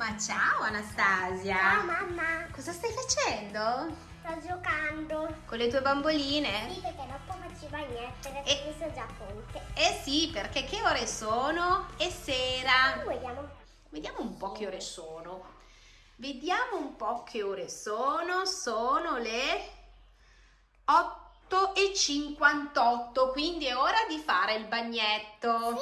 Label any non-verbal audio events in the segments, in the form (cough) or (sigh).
Ma ciao Anastasia! Ciao mamma! Cosa stai facendo? Sto giocando. Con le tue bamboline? Sì, perché dopo faceva niente, perché E- mi sono già pronte. Eh sì, perché che ore sono? È sera. Vediamo. Vediamo un po' che ore sono. Vediamo un po' che ore sono. Sono le 8 e 58, quindi è ora di fare il bagnetto.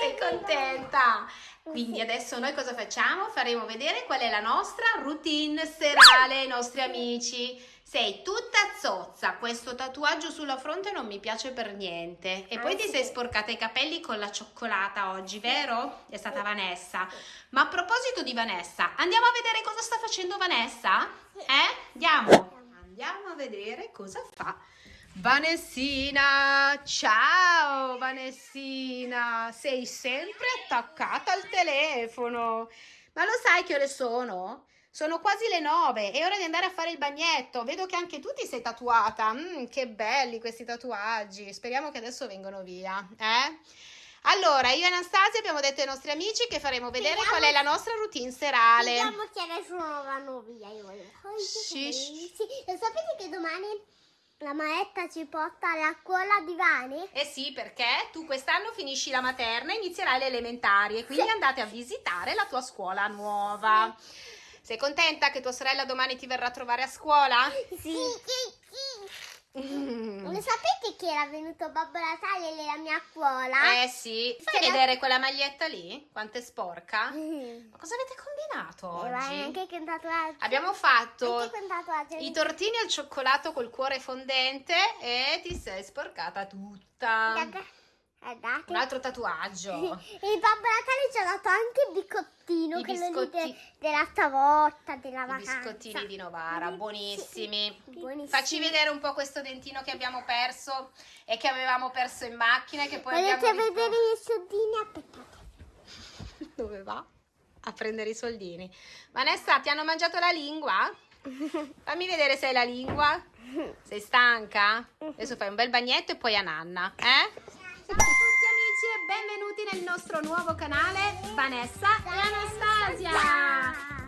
Sei contenta? Quindi adesso noi cosa facciamo? Faremo vedere qual è la nostra routine serale ai nostri amici. Sei tutta zozza, questo tatuaggio sulla fronte non mi piace per niente. E Ah, poi ti sei sporcata i capelli con la cioccolata oggi, vero? È stata Vanessa. Ma a proposito di Vanessa, andiamo a vedere cosa sta facendo Vanessa? Eh? Andiamo. Andiamo a vedere cosa fa. Vanessina, ciao Vanessina, sei sempre attaccata al telefono. Ma lo sai che ore sono? Sono quasi le nove, è ora di andare a fare il bagnetto. Vedo che anche tu ti sei tatuata. Mm, che belli questi tatuaggi. Speriamo che adesso vengano via, eh? Allora, io e Anastasia abbiamo detto ai nostri amici che faremo vedere Speriamo- qual è la nostra routine serale. Vediamo che adesso non vanno via. Io voglio. Sì, sì. Lo sapete che domani la maestra ci porta alla scuola di Vani? Eh sì, perché tu quest'anno finisci la materna e inizierai le elementari e quindi Sì. andate a visitare la tua scuola nuova. Sei contenta che tua sorella domani ti verrà a trovare a scuola? Sì, sì, sì. Mm. Lo sapete che era venuto Babbo Natale nella mia scuola? Eh sì, fai Sì. vedere quella maglietta lì? Quanto è sporca? Mm. Ma cosa avete combinato E vai oggi? anche con tatuaggio. Abbiamo fatto i tortini al cioccolato col cuore fondente e ti sei sporcata tutta. Guarda- Guardate. Un altro tatuaggio. (laughs) Il Babbo Natale ci ha dato anche il biscottino, I quello lì biscotti- de- della stavolta, della I vacanza. biscottini di Novara, buonissimi. Buonissimi. Facci vedere un po' questo dentino che abbiamo perso e che avevamo perso in macchina che poi Volete abbiamo vedere i soldini? Aspettate. (laughs) Dove va? A prendere i soldini. Vanessa, ti hanno mangiato la lingua? (laughs) Fammi vedere se hai la lingua. Sei stanca? Adesso fai un bel bagnetto e poi a nanna, eh? Ciao a tutti amici e benvenuti nel nostro nuovo canale Vanessa e Anastasia.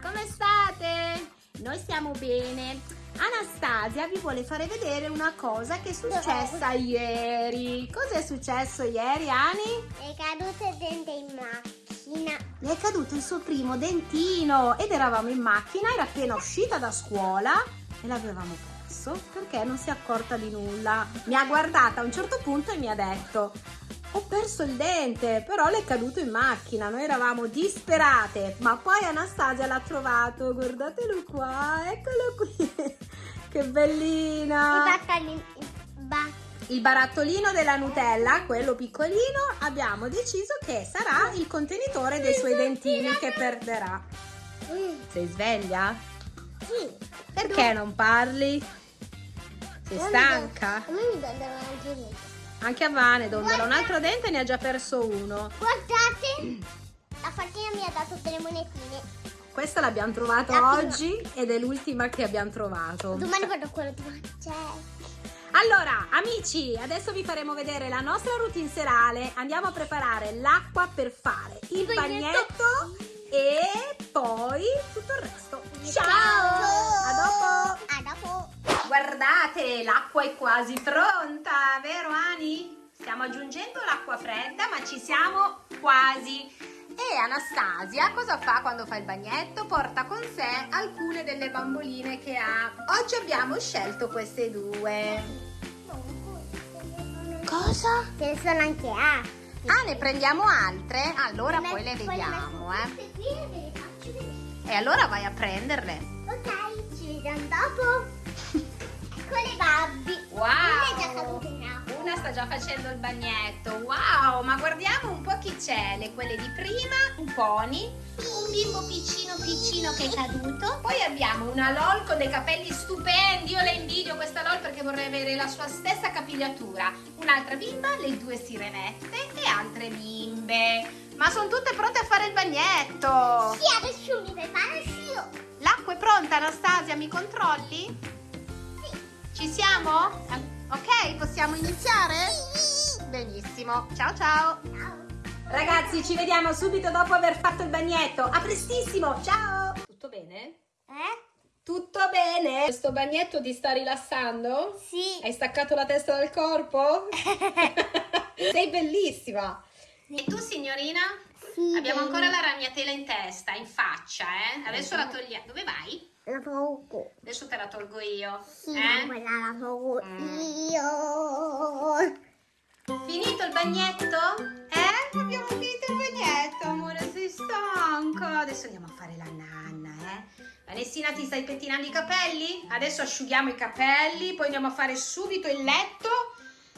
Come state? Noi stiamo bene. Anastasia vi vuole fare vedere una cosa che è successa ieri. Cosa è successo ieri, Ani? È caduto il dente in macchina. Le è caduto il suo primo dentino ed eravamo in macchina, era appena uscita da scuola e l'avevamo perso perché non si è accorta di nulla. Mi ha guardata a un certo punto e mi ha detto ho perso il dente, però le è caduto in macchina, noi eravamo disperate, ma poi Anastasia l'ha trovato, guardatelo qua, eccolo qui, (laughs) che bellina! il ba- Il barattolino della Nutella, quello piccolino, abbiamo deciso che sarà il contenitore dei suoi dentini che perderà. Sei sveglia? Sì. Perché non parli? Sei stanca? A me mi donano anche i denti. Anche a Vane, dondola un altro dente e ne ha già perso uno. Guardate, la fattina mi ha dato delle monetine. Questa l'abbiamo trovata La oggi ed è l'ultima che abbiamo trovato. Domani vado quello di Cioè, Allora, amici, adesso vi faremo vedere la nostra routine serale. Andiamo a preparare l'acqua per fare il bagnetto. bagnetto e poi tutto il resto. Ciao! Ciao! A dopo! A dopo. Guardate, l'acqua è quasi pronta, vero Ani? Stiamo aggiungendo l'acqua fredda, ma ci siamo quasi. E Anastasia cosa fa quando fa il bagnetto? Porta con sé alcune delle bamboline che ha. Oggi abbiamo scelto queste due. Cosa? Ce ne sono anche A. Ah, ne prendiamo altre? Allora poi le vediamo, eh. eh. E allora vai a prenderle. Ok, ci vediamo dopo. Con le Barbie. Wow! Una è già caduta in acqua. Una sta già facendo il bagnetto. Wow, ma guardiamo un po' chi c'è. Le quelle di prima, un pony, un bimbo piccino piccino che è caduto. Poi abbiamo una LOL con dei capelli stupendi. Io le invidio questa LOL perché vorrei avere la sua stessa capigliatura. Un'altra bimba, le due sirenette e altre bimbe. Ma sono tutte pronte a fare il bagnetto. Sì, adesso mi preparo io. L'acqua è pronta, Anastasia? Mi controlli? Ci siamo? Ok, possiamo iniziare? Benissimo. Ciao ciao. Ciao. Ragazzi, ci vediamo subito dopo aver fatto il bagnetto. A prestissimo, ciao! Tutto bene? Eh? Tutto bene? Questo bagnetto ti sta rilassando? Sì. Hai staccato la testa dal corpo? (laughs) (laughs) Sei bellissima! E tu, signorina? Sì, Abbiamo bene. ancora la ragnatela in testa, in faccia, eh? Adesso la togliamo. Dove vai? La tolgo. Adesso te la tolgo io. Sì, Eh? quella la tolgo Mm. io. Finito il bagnetto? Eh? Abbiamo finito il bagnetto, amore, sei stanca. Adesso andiamo a fare la nanna, eh? Vanessina, ti stai pettinando i capelli? Adesso asciughiamo i capelli, poi andiamo a fare subito il letto.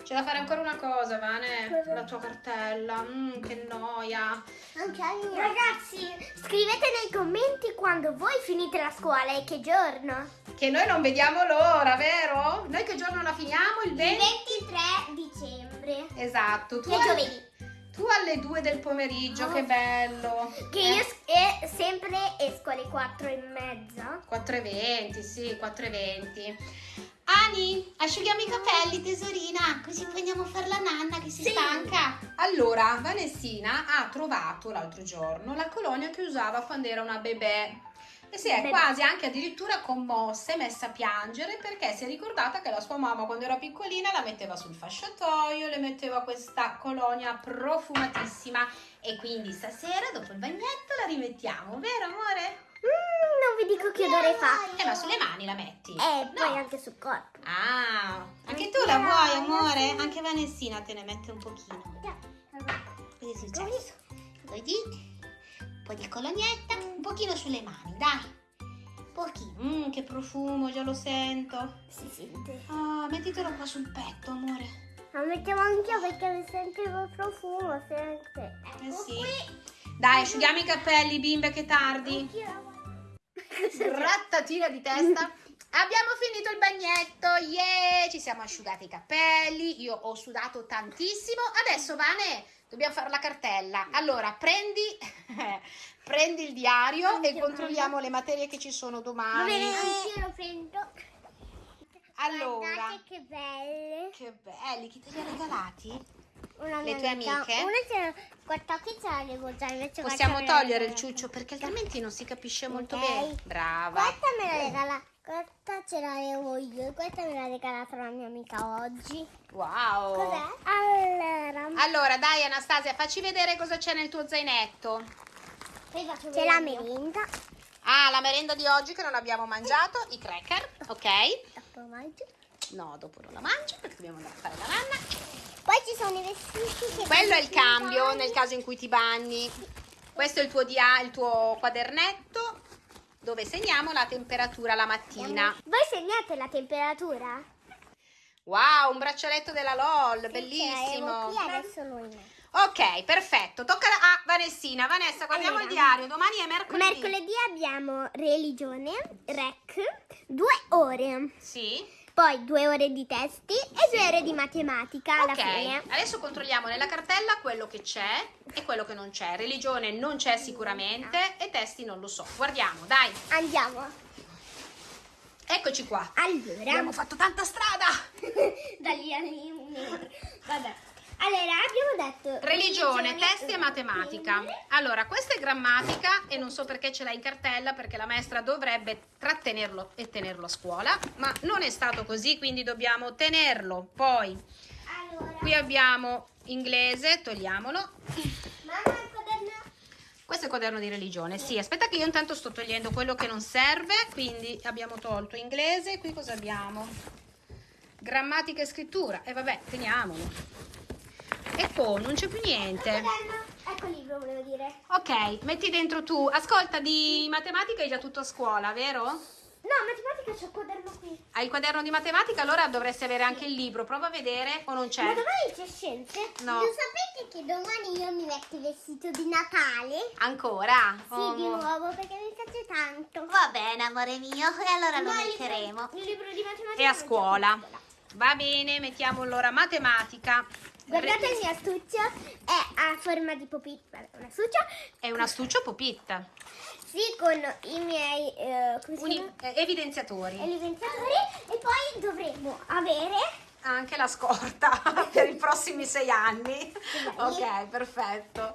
C'è da fare ancora una cosa, Vane. Cosa? La tua cartella. Mm, che noia. Anche a me. Ragazzi, scrivete nei commenti quando voi finite la scuola e che giorno. Che noi non vediamo l'ora, vero? Noi che giorno la finiamo? Il Il 20? 23 dicembre. Esatto. Tu, Che è al- giovedì. tu alle 2 del pomeriggio, Oh. che bello. Che Eh. io e sempre esco alle 4 e mezza. 4,20, sì, 4,20. Ani, asciughiamo i capelli, tesorina, così poi andiamo a fare la nanna che si Sì. stanca. Allora, Vanessina ha trovato l'altro giorno la colonia che usava quando era una bebè. E si è Bebè. quasi anche addirittura commossa e messa a piangere perché si è ricordata che la sua mamma quando era piccolina la metteva sul fasciatoio, le metteva questa colonia profumatissima e quindi stasera dopo il bagnetto la rimettiamo, vero amore? Mm, dico che odore fa. Eh ma sulle mani la metti? E No. poi anche sul corpo. Ah, anche tu la vuoi, amore? Anche Vanessina te ne mette un pochino. Cosa è successo? Vedi? Un po' di colognetta, un pochino sulle mani, dai. Pochino. Mmm, che profumo, già lo sento. Si sente. Ah, mettitelo qua sul petto, amore. La mettiamo anch'io perché mi sentivo il profumo sempre. Eh Ecco sì. qui. Dai, asciughiamo i capelli, bimbe, che tardi. Anch'io la voglio. Rattatina di testa. Abbiamo finito il bagnetto, yeah! Ci siamo asciugati i capelli, io ho sudato tantissimo. Adesso, Vane, dobbiamo fare la cartella. Allora, prendi, (laughs) prendi il diario e Anche controlliamo le materie che ci sono Va domani. bene, anch'io lo prendo. Allora, Guardate che belle. che belli, chi te li ha regalati? Una Le tue amica- amiche? Una ce guarda qui ce l'avevo già, invece Possiamo togliere il ciuccio perché altrimenti non si capisce molto Ok. bene. Brava. Questa me la regala, questa ce l'avevo io, questa me l'ha regalata la mia amica oggi. Wow. Cos'è? Allora, Allora, dai Anastasia, facci vedere cosa c'è nel tuo zainetto. c'è la merenda. Ah, la merenda di oggi che non abbiamo mangiato, i cracker, ok? Dopo mangio. No, dopo non la mangio perché dobbiamo andare a fare la nanna. Poi ci sono i vestiti che Quello è il cambio sul nel caso in cui ti bagni. Questo è il tuo, dia- il tuo quadernetto dove segniamo la temperatura la mattina. Voi segnate la temperatura? Wow, un braccialetto della LOL, Sì, bellissimo. metto. Ok, perfetto. Tocca a Vanessina. Vanessa, guardiamo Allora. il diario. Domani è mercoledì. Mercoledì abbiamo religione, rec, due ore. Sì. Poi due ore di testi e due ore di matematica alla Ok, fine. adesso controlliamo nella cartella quello che c'è e quello che non c'è. Religione non c'è sicuramente e testi non lo so. Guardiamo, dai. Andiamo. Eccoci qua. Allora, Abbiamo fatto tanta strada. da lì a lì. Vabbè. Allora, abbiamo detto Religione, testi e eh, matematica. quindi- Allora, questa è grammatica e non so perché ce l'ha in cartella perché la maestra dovrebbe trattenerlo e tenerlo a scuola, ma non è stato così, quindi dobbiamo tenerlo. Poi Allora, qui abbiamo inglese, togliamolo. mamma il quaderno. Questo è il quaderno di religione, sì. Aspetta che io intanto sto togliendo quello che non serve, quindi abbiamo tolto inglese. Qui cosa abbiamo? Grammatica e scrittura. E vabbè, teniamolo. E poi non c'è più Il niente. quaderno. Ecco il libro, volevo dire. Ok, metti dentro tu. Ascolta, di matematica hai già tutto a scuola, vero? No, matematica c'è il quaderno qui. Hai il quaderno di matematica, allora dovresti avere anche il libro. Prova a vedere o non c'è. Ma domani c'è scienze? No. Lo sapete che domani io mi metto il vestito di Natale? Ancora? Sì, Oh, di nuovo perché mi piace tanto. Va bene, amore mio, e allora lo metteremo. Il libro di matematica. E a scuola. Va bene, mettiamo allora matematica. Guardate il mio astuccio, è a forma di popita. Un astuccio? È un astuccio popit. Sì, con i miei eh, Uni- eh, evidenziatori. evidenziatori. E poi dovremo avere anche la scorta (laughs) per i prossimi sei anni. Ok, perfetto.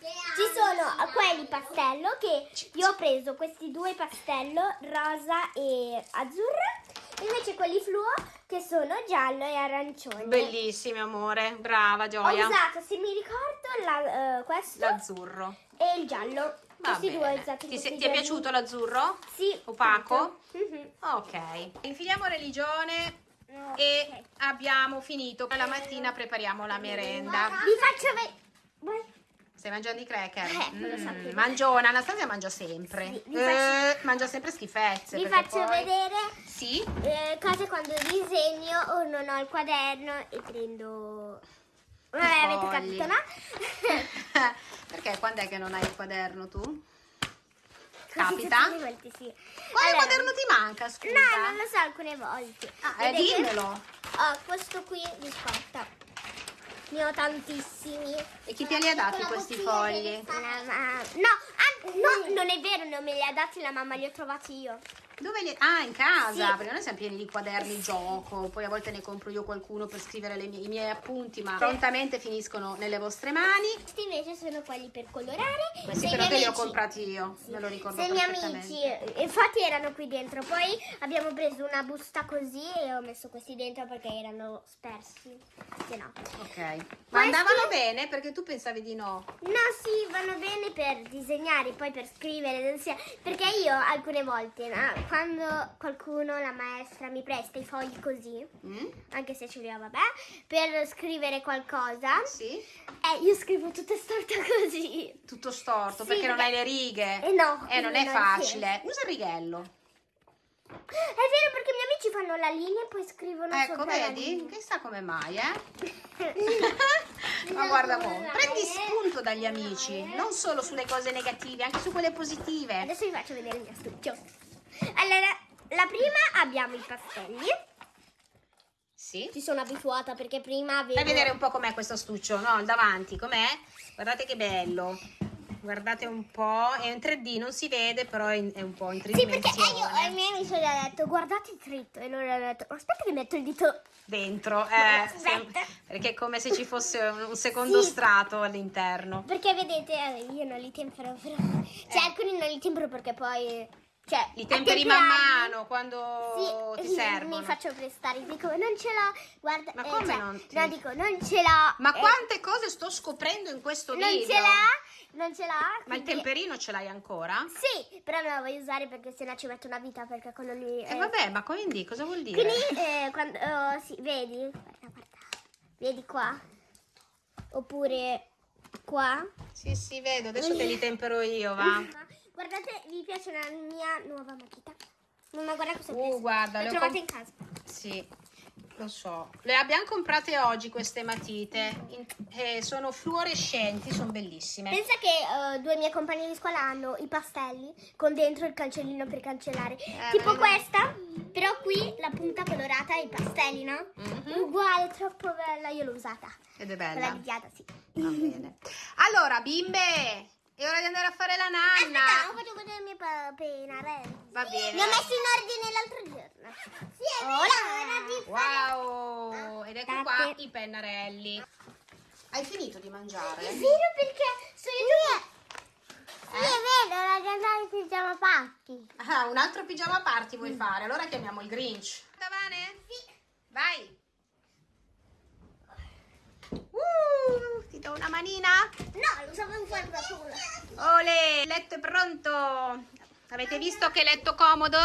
Ci sono quelli pastello che io ho preso questi due pastello rosa e azzurro invece quelli fluo che sono giallo e arancione. Bellissimi, amore. Brava, Ho Gioia. usato, se mi ricordo, la- eh, questo L'azzurro. e il giallo. Va Questi due ho bene. usato Ti, se- ti è piaciuto l'azzurro? Sì. Opaco? tutto. Mhm. Ok. Infiliamo religione Ok. e abbiamo finito. La mattina prepariamo la merenda. Vi faccio vedere. Stai mangiando i cracker? Eh, Mm, sapevo. mangiona, Anastasia mangia sempre. Sì, Eh, mangia sempre schifezze. Vi faccio poi- vedere Sì? eh, cose quando disegno o non ho il quaderno e prendo... Vabbè, avete capito, no? (laughs) perché quando è che non hai il quaderno tu? Capita? le volte, sì. Quale Allora, quaderno ti manca, scusa? No, non lo so, alcune volte. Ah, eh, dimmelo. Ho questo qui di scorta. Ne ho tantissimi. E chi te li ha dati questi fogli? No, ah, no, non è vero, non me li ha dati la mamma, li ho trovati io. Dove li... Ah, in casa, Sì. perché noi siamo pieni di quaderni gioco, poi a volte ne compro io qualcuno per scrivere le mie- i miei appunti, ma prontamente finiscono nelle vostre mani. Questi invece sono quelli per colorare. Questi Se però te li ho comprati io, me lo ricordo Se i miei amici, infatti erano qui dentro, poi abbiamo preso una busta così e ho messo questi dentro perché erano spersi. Se no. Ok. Ma andavano bene perché tu pensavi di no. No, sì, vanno bene per disegnare, poi per scrivere, perché io alcune volte, no, quando qualcuno, la maestra, mi presta i fogli così, Mm? anche se ce li ho, vabbè, per scrivere qualcosa, Sì? eh, io scrivo tutto storto (laughs) così. Tutto storto Sì, perché non hai le righe. Eh no, Eh, non è non facile. Usa il righello. È vero perché i miei amici fanno la linea e poi scrivono Ecco, sopra vedi? Chissà come mai, eh? (laughs) Ma guarda mo, prendi spunto dagli amici, non solo sulle cose negative, anche su quelle positive. Adesso vi faccio vedere il mio studio. Allora, la prima abbiamo i pastelli. Sì? Ci sono abituata perché prima avevo... Fai vedere un po' com'è questo astuccio, no? Il davanti, com'è? Guardate che bello. Guardate un po', è in 3D, non si vede, però è, in- è un po' in Sì, perché tridimensione. io ai miei amici gli ho detto guardate dritto e loro hanno detto aspetta che metto il dito. Dentro, eh, sem- perché è come se ci fosse (laughs) un secondo Sì. strato all'interno. Perché vedete, eh, io non li tempero, però... Cioè, alcuni non li tempero perché poi... Cioè, Li temperi man mano quando Sì, ti servono. Mi faccio prestare, dico non ce l'ho, guarda, Ma eh, come cioè, non ti- No, dico non ce l'ho. Ma eh, quante cose sto scoprendo in questo Non video? ce l'ha, non ce l'ha. Ma il temperino ce l'hai ancora? Sì, però non la voglio usare perché sennò ci metto una vita perché quello lì... E vabbè, ma quindi cosa vuol dire? Quindi, eh, quando... oh, sì, vedi? Guarda, guarda. Vedi qua? Oppure qua? Sì, sì, vedo, adesso te li (laughs) tempero io, va. Guardate, vi piace la mia nuova matita? Mamma, guarda cosa ho Uh, preso. guarda, L'ho le ho trovata com- in casa. Sì, lo so. Le abbiamo comprate oggi queste matite. in- eh, sono fluorescenti, sono bellissime. Pensa che eh, due miei compagni di scuola hanno i pastelli con dentro il cancellino per cancellare. Eh, tipo vedi. questa, però qui la punta colorata e i pastelli, no? Mhm. Uguale, troppo bella. Io l'ho usata. Ed è Quella bella. viziata, sì. Va bene. Allora, bimbe, è ora di andare a fare la Aspetta, nanna. faccio vedere il mio pennarelli. Va bene. Li ho messi in ordine l'altro giorno. Sì, è vero. Wow! Ed ecco qua Aspettate. i pennarelli. Hai finito di mangiare? È vero perché sono io. Sì, è vero, la giornata di pigiama pacchi. Ah, un altro pigiama party vuoi fare? Allora chiamiamo il Grinch. Davane? Sì. Vai. Uh, ti do una manina. No, lo sapevo fare da sola. Ole, il letto è pronto. Avete visto che letto comodo?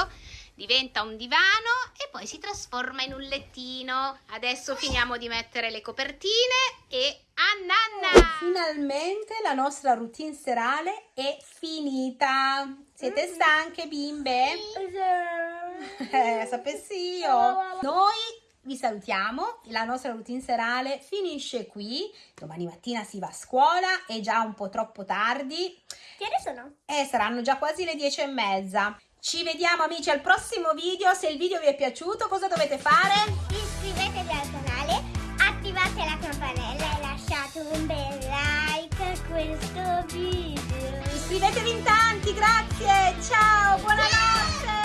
Diventa un divano e poi si trasforma in un lettino. Adesso finiamo di mettere le copertine e a nanna! Finalmente la nostra routine serale è finita. Siete stanche bimbe? (laughs) Eh, sapessi io. Noi vi salutiamo, la nostra routine serale finisce qui. Domani mattina si va a scuola, è già un po' troppo tardi Che ore sono? e saranno già quasi le dieci e mezza. Ci vediamo amici al prossimo video. Se il video vi è piaciuto, cosa dovete fare? Iscrivetevi al canale, attivate la campanella e lasciate un bel like a questo video. Iscrivetevi in tanti, grazie. Ciao, buonanotte.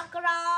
Chocolate.